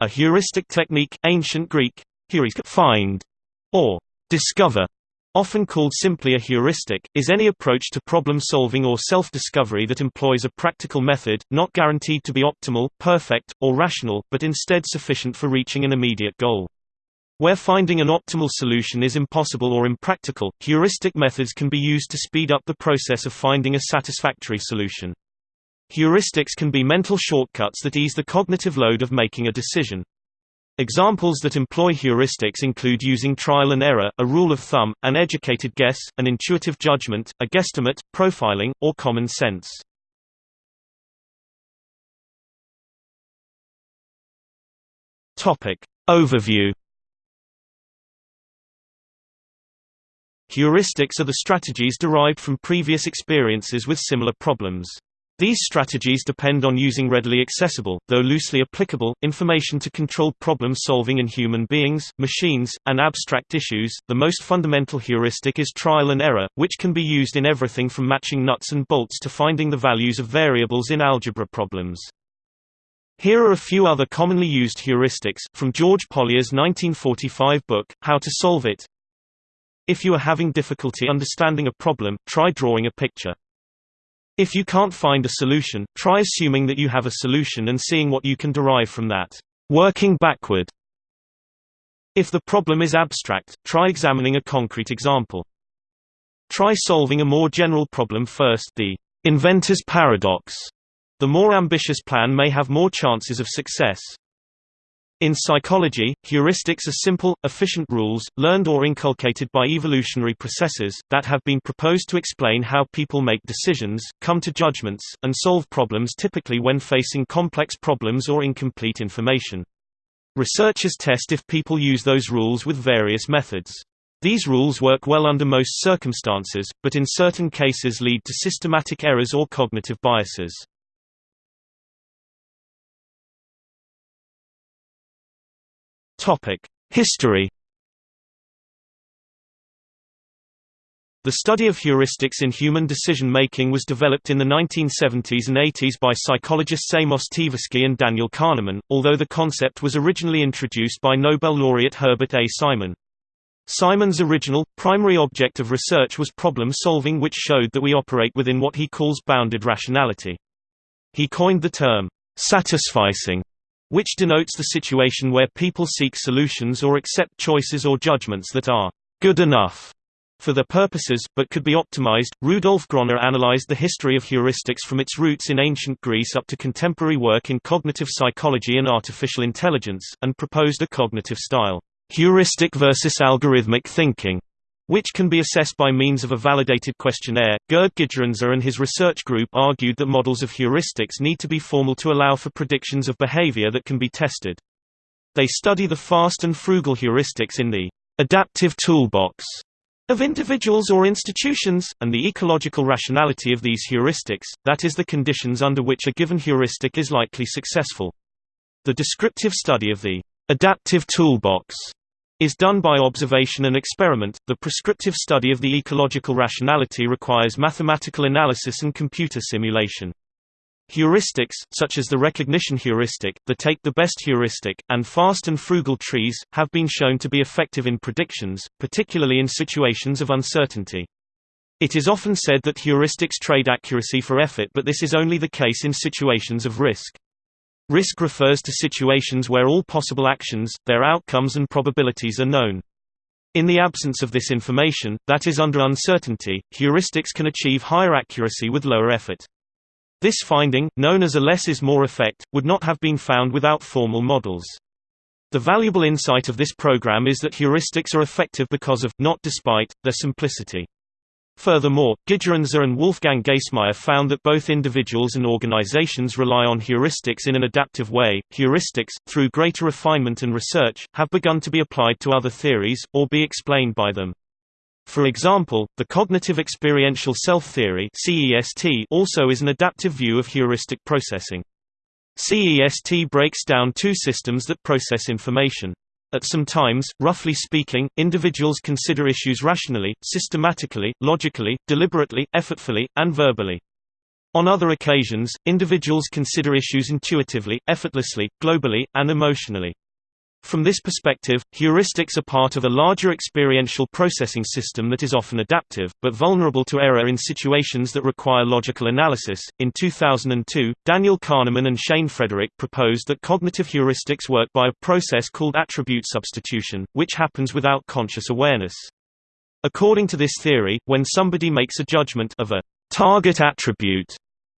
A heuristic technique, ancient Greek, find, or discover, often called simply a heuristic, is any approach to problem-solving or self-discovery that employs a practical method, not guaranteed to be optimal, perfect, or rational, but instead sufficient for reaching an immediate goal. Where finding an optimal solution is impossible or impractical, heuristic methods can be used to speed up the process of finding a satisfactory solution. Heuristics can be mental shortcuts that ease the cognitive load of making a decision. Examples that employ heuristics include using trial and error, a rule of thumb, an educated guess, an intuitive judgment, a guesstimate, profiling, or common sense. Topic. Overview Heuristics are the strategies derived from previous experiences with similar problems. These strategies depend on using readily accessible, though loosely applicable, information to control problem solving in human beings, machines, and abstract issues. The most fundamental heuristic is trial and error, which can be used in everything from matching nuts and bolts to finding the values of variables in algebra problems. Here are a few other commonly used heuristics, from George Pólya's 1945 book, How to Solve It, if you are having difficulty understanding a problem, try drawing a picture. If you can't find a solution, try assuming that you have a solution and seeing what you can derive from that. Working backward. If the problem is abstract, try examining a concrete example. Try solving a more general problem first the inventor's paradox. The more ambitious plan may have more chances of success. In psychology, heuristics are simple, efficient rules, learned or inculcated by evolutionary processes, that have been proposed to explain how people make decisions, come to judgments, and solve problems typically when facing complex problems or incomplete information. Researchers test if people use those rules with various methods. These rules work well under most circumstances, but in certain cases lead to systematic errors or cognitive biases. History The study of heuristics in human decision-making was developed in the 1970s and 80s by psychologists Amos Tversky and Daniel Kahneman, although the concept was originally introduced by Nobel laureate Herbert A. Simon. Simon's original, primary object of research was problem-solving which showed that we operate within what he calls bounded rationality. He coined the term, satisficing, which denotes the situation where people seek solutions or accept choices or judgments that are good enough for their purposes, but could be optimized. Rudolf Groner analyzed the history of heuristics from its roots in ancient Greece up to contemporary work in cognitive psychology and artificial intelligence, and proposed a cognitive style, heuristic versus algorithmic thinking, which can be assessed by means of a validated questionnaire. Gerd Gigerenzer and his research group argued that models of heuristics need to be formal to allow for predictions of behavior that can be tested. They study the fast and frugal heuristics in the adaptive toolbox of individuals or institutions, and the ecological rationality of these heuristics, that is the conditions under which a given heuristic is likely successful. The descriptive study of the adaptive toolbox is done by observation and experiment. The prescriptive study of the ecological rationality requires mathematical analysis and computer simulation. Heuristics, such as the recognition heuristic, the take the best heuristic, and fast and frugal trees, have been shown to be effective in predictions, particularly in situations of uncertainty. It is often said that heuristics trade accuracy for effort but this is only the case in situations of risk. Risk refers to situations where all possible actions, their outcomes and probabilities are known. In the absence of this information, that is under uncertainty, heuristics can achieve higher accuracy with lower effort. This finding, known as a less is more effect, would not have been found without formal models. The valuable insight of this program is that heuristics are effective because of, not despite, their simplicity. Furthermore, Gigerenzer and Wolfgang Gaissmaier found that both individuals and organizations rely on heuristics in an adaptive way. Heuristics, through greater refinement and research, have begun to be applied to other theories, or be explained by them. For example, the cognitive experiential self theory also is an adaptive view of heuristic processing. CEST breaks down two systems that process information. At some times, roughly speaking, individuals consider issues rationally, systematically, logically, deliberately, effortfully, and verbally. On other occasions, individuals consider issues intuitively, effortlessly, globally, and emotionally. From this perspective, heuristics are part of a larger experiential processing system that is often adaptive, but vulnerable to error in situations that require logical analysis. In 2002, Daniel Kahneman and Shane Frederick proposed that cognitive heuristics work by a process called attribute substitution, which happens without conscious awareness. According to this theory, when somebody makes a judgment of a target attribute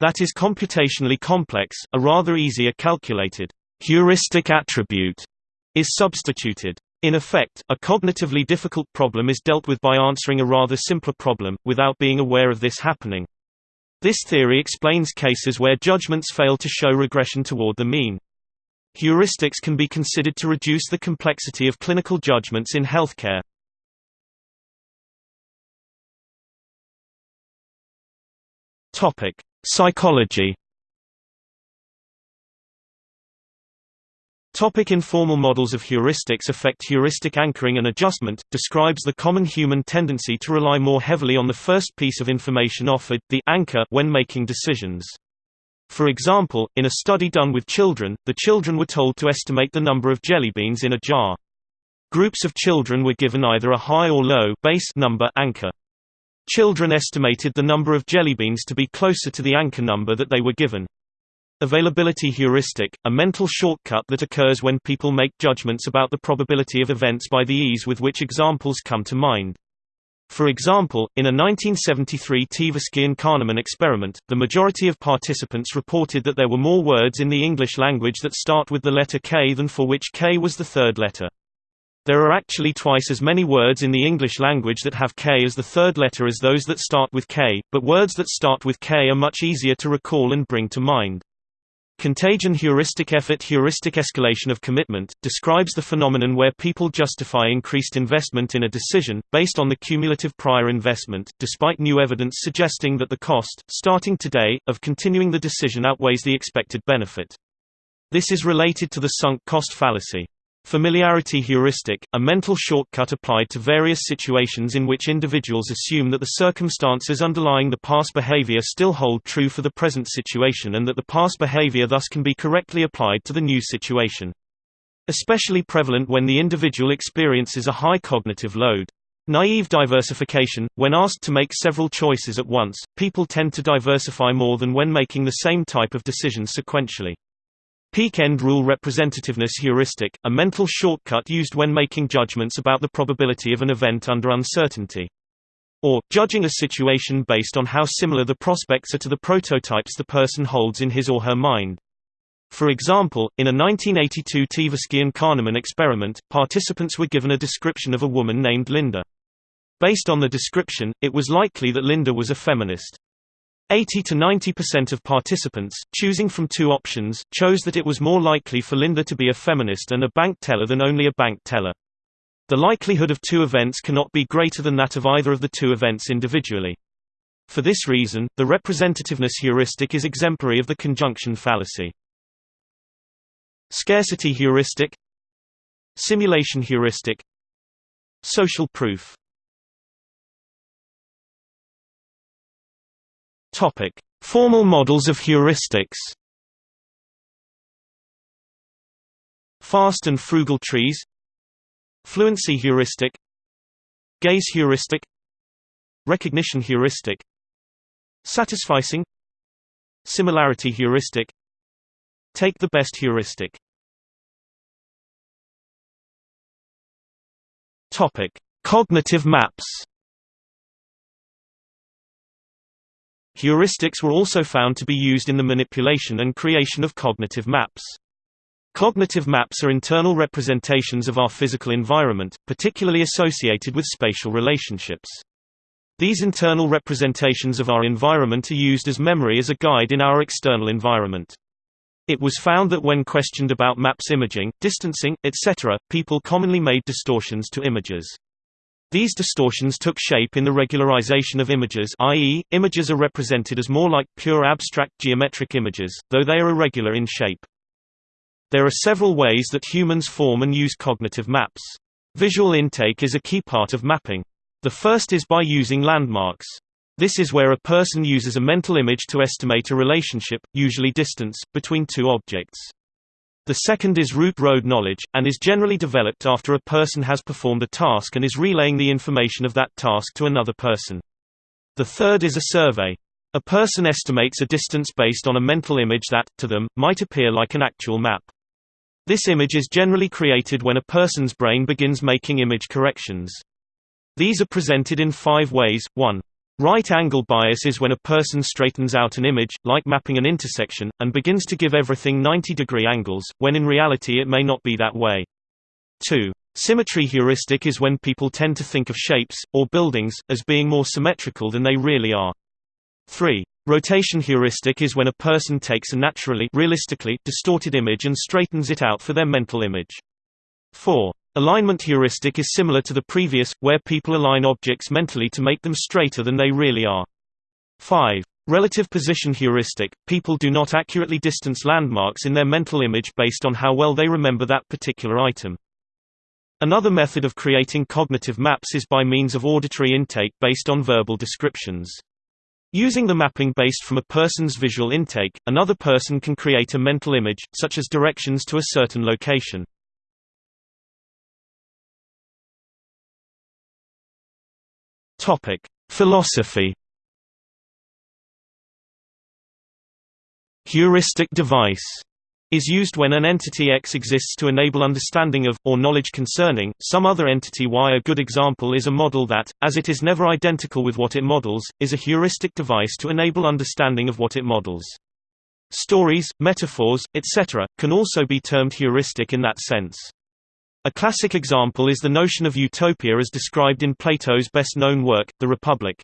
that is computationally complex, a rather easier calculated heuristic attribute is substituted. In effect, a cognitively difficult problem is dealt with by answering a rather simpler problem, without being aware of this happening. This theory explains cases where judgments fail to show regression toward the mean. Heuristics can be considered to reduce the complexity of clinical judgments in healthcare. Topic: Psychology Topic informal models of heuristics affect heuristic anchoring and adjustment, describes the common human tendency to rely more heavily on the first piece of information offered the anchor when making decisions. For example, in a study done with children, the children were told to estimate the number of jelly beans in a jar. Groups of children were given either a high or low base number anchor. Children estimated the number of jelly beans to be closer to the anchor number that they were given. Availability heuristic, a mental shortcut that occurs when people make judgments about the probability of events by the ease with which examples come to mind. For example, in a 1973 Tversky and Kahneman experiment, the majority of participants reported that there were more words in the English language that start with the letter K than for which K was the third letter. There are actually twice as many words in the English language that have K as the third letter as those that start with K, but words that start with K are much easier to recall and bring to mind. Contagion heuristic effort heuristic escalation of commitment, describes the phenomenon where people justify increased investment in a decision, based on the cumulative prior investment, despite new evidence suggesting that the cost, starting today, of continuing the decision outweighs the expected benefit. This is related to the sunk cost fallacy. Familiarity heuristic, a mental shortcut applied to various situations in which individuals assume that the circumstances underlying the past behavior still hold true for the present situation and that the past behavior thus can be correctly applied to the new situation. Especially prevalent when the individual experiences a high cognitive load. Naive diversification – When asked to make several choices at once, people tend to diversify more than when making the same type of decision sequentially. Peak end rule representativeness heuristic, a mental shortcut used when making judgments about the probability of an event under uncertainty. Or, judging a situation based on how similar the prospects are to the prototypes the person holds in his or her mind. For example, in a 1982 Tversky and Kahneman experiment, participants were given a description of a woman named Linda. Based on the description, it was likely that Linda was a feminist. 80 to 90% of participants, choosing from two options, chose that it was more likely for Linda to be a feminist and a bank teller than only a bank teller. The likelihood of two events cannot be greater than that of either of the two events individually. For this reason, the representativeness heuristic is exemplary of the conjunction fallacy. Scarcity heuristic Simulation heuristic Social proof Topic: Formal models of heuristics. Fast and frugal trees. Fluency heuristic. Gaze heuristic. Recognition heuristic. Satisficing. Similarity heuristic. Take the best heuristic. Topic: Cognitive maps. Heuristics were also found to be used in the manipulation and creation of cognitive maps. Cognitive maps are internal representations of our physical environment, particularly associated with spatial relationships. These internal representations of our environment are used as memory as a guide in our external environment. It was found that when questioned about maps imaging, distancing, etc., people commonly made distortions to images. These distortions took shape in the regularization of images i.e., images are represented as more like pure abstract geometric images, though they are irregular in shape. There are several ways that humans form and use cognitive maps. Visual intake is a key part of mapping. The first is by using landmarks. This is where a person uses a mental image to estimate a relationship, usually distance, between two objects. The second is route road knowledge, and is generally developed after a person has performed a task and is relaying the information of that task to another person. The third is a survey. A person estimates a distance based on a mental image that, to them, might appear like an actual map. This image is generally created when a person's brain begins making image corrections. These are presented in five ways. 1. Right-angle bias is when a person straightens out an image, like mapping an intersection, and begins to give everything 90-degree angles, when in reality it may not be that way. 2. Symmetry heuristic is when people tend to think of shapes, or buildings, as being more symmetrical than they really are. 3. Rotation heuristic is when a person takes a naturally realistically distorted image and straightens it out for their mental image. 4. Alignment heuristic is similar to the previous, where people align objects mentally to make them straighter than they really are. 5. Relative position heuristic – People do not accurately distance landmarks in their mental image based on how well they remember that particular item. Another method of creating cognitive maps is by means of auditory intake based on verbal descriptions. Using the mapping based from a person's visual intake, another person can create a mental image, such as directions to a certain location. Topic: Philosophy. Heuristic device is used when an entity X exists to enable understanding of, or knowledge concerning, some other entity Y. A good example is a model that, as it is never identical with what it models, is a heuristic device to enable understanding of what it models. Stories, metaphors, etc., can also be termed heuristic in that sense. A classic example is the notion of utopia as described in Plato's best-known work, The Republic.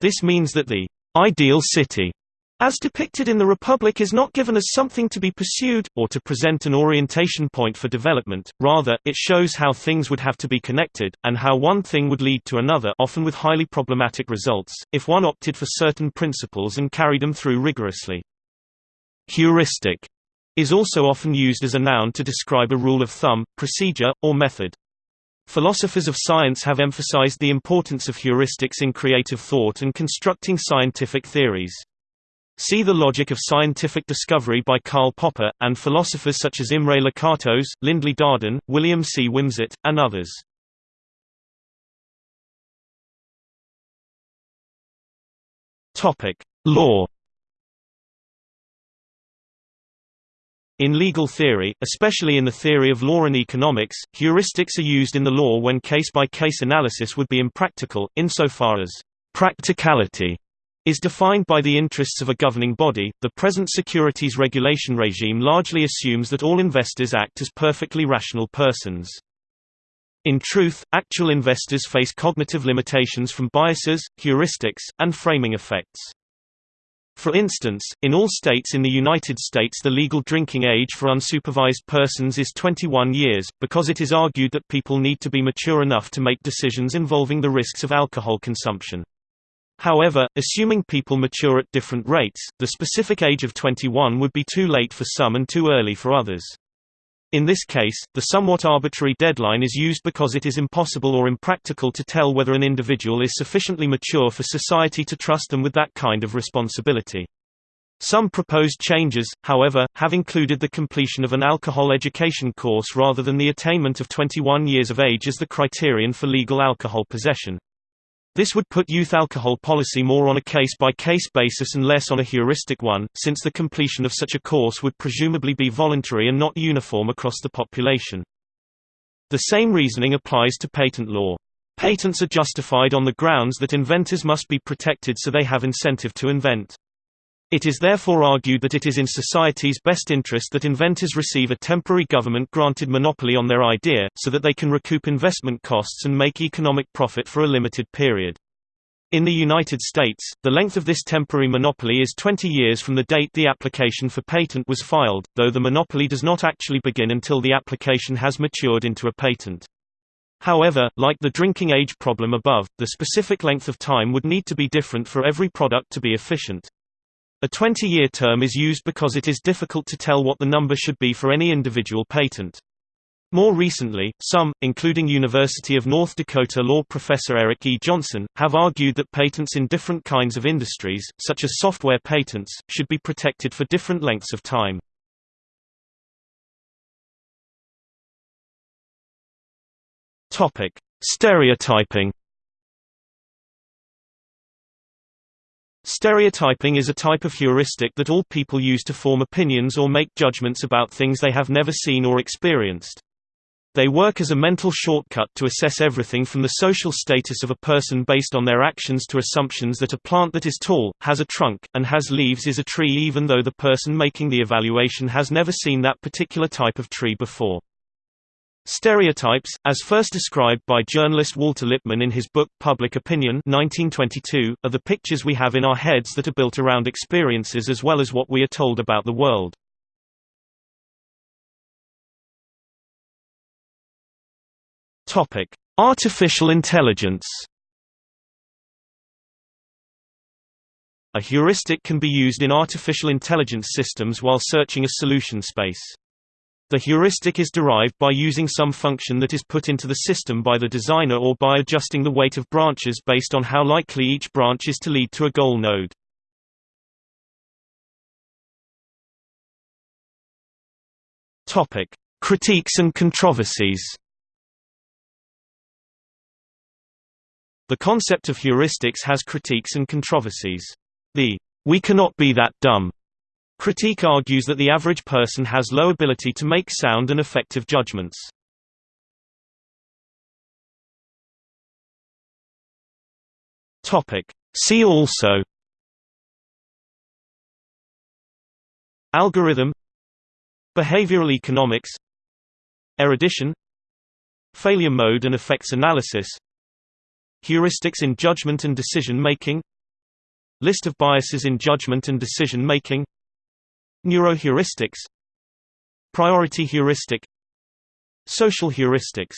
This means that the ideal city as depicted in the Republic is not given as something to be pursued, or to present an orientation point for development, rather, it shows how things would have to be connected, and how one thing would lead to another often with highly problematic results, if one opted for certain principles and carried them through rigorously. Heuristic is also often used as a noun to describe a rule of thumb, procedure, or method. Philosophers of science have emphasized the importance of heuristics in creative thought and constructing scientific theories. See The Logic of Scientific Discovery by Karl Popper, and philosophers such as Imre Lakatos, Lindley Darden, William C. Wimsatt, and others. Law In legal theory, especially in the theory of law and economics, heuristics are used in the law when case-by-case -case analysis would be impractical, insofar as practicality is defined by the interests of a governing body. The present securities regulation regime largely assumes that all investors act as perfectly rational persons. In truth, actual investors face cognitive limitations from biases, heuristics, and framing effects. For instance, in all states in the United States the legal drinking age for unsupervised persons is 21 years, because it is argued that people need to be mature enough to make decisions involving the risks of alcohol consumption. However, assuming people mature at different rates, the specific age of 21 would be too late for some and too early for others. In this case, the somewhat arbitrary deadline is used because it is impossible or impractical to tell whether an individual is sufficiently mature for society to trust them with that kind of responsibility. Some proposed changes, however, have included the completion of an alcohol education course rather than the attainment of 21 years of age as the criterion for legal alcohol possession. This would put youth alcohol policy more on a case-by-case -case basis and less on a heuristic one, since the completion of such a course would presumably be voluntary and not uniform across the population. The same reasoning applies to patent law. Patents are justified on the grounds that inventors must be protected so they have incentive to invent. It is therefore argued that it is in society's best interest that inventors receive a temporary government-granted monopoly on their idea, so that they can recoup investment costs and make economic profit for a limited period. In the United States, the length of this temporary monopoly is 20 years from the date the application for patent was filed, though the monopoly does not actually begin until the application has matured into a patent. However, like the drinking age problem above, the specific length of time would need to be different for every product to be efficient. A 20-year term is used because it is difficult to tell what the number should be for any individual patent. More recently, some, including University of North Dakota law professor Eric E. Johnson, have argued that patents in different kinds of industries, such as software patents, should be protected for different lengths of time. Topic: Stereotyping. Stereotyping is a type of heuristic that all people use to form opinions or make judgments about things they have never seen or experienced. They work as a mental shortcut to assess everything from the social status of a person based on their actions to assumptions that a plant that is tall, has a trunk, and has leaves is a tree even though the person making the evaluation has never seen that particular type of tree before. Stereotypes, as first described by journalist Walter Lippmann in his book Public Opinion 1922, are the pictures we have in our heads that are built around experiences as well as what we are told about the world. Artificial intelligence. A heuristic can be used in artificial intelligence systems while searching a solution space. The heuristic is derived by using some function that is put into the system by the designer or by adjusting the weight of branches based on how likely each branch is to lead to a goal node. Topic: Critiques and controversies. The concept of heuristics has critiques and controversies. The "we cannot be that dumb" Critique argues that the average person has low ability to make sound and effective judgments. Topic. See also Algorithm Behavioral economics Erudition Failure mode and effects analysis Heuristics in judgment and decision making List of biases in judgment and decision making Neuroheuristics Priority heuristic Social heuristics